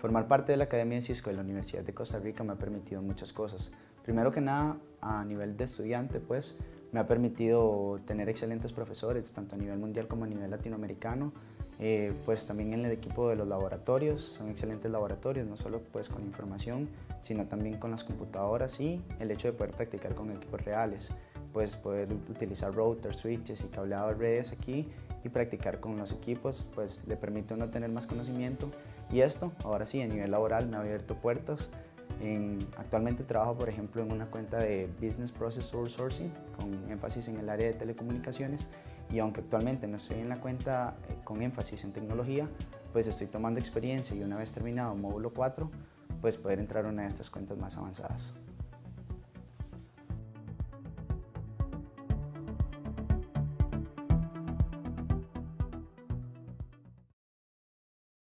Formar parte de la Academia de Cisco de la Universidad de Costa Rica me ha permitido muchas cosas. Primero que nada, a nivel de estudiante, pues, me ha permitido tener excelentes profesores, tanto a nivel mundial como a nivel latinoamericano. Eh, pues también en el equipo de los laboratorios, son excelentes laboratorios, no solo pues con información, sino también con las computadoras y el hecho de poder practicar con equipos reales, pues poder utilizar routers, switches y cableado de redes aquí y practicar con los equipos, pues le permite uno tener más conocimiento y esto, ahora sí, a nivel laboral me ha abierto puertas. actualmente trabajo, por ejemplo, en una cuenta de Business Process Outsourcing con énfasis en el área de telecomunicaciones y aunque actualmente no estoy en la cuenta eh, con énfasis en tecnología, pues estoy tomando experiencia y una vez terminado módulo 4, pues poder entrar a una de estas cuentas más avanzadas.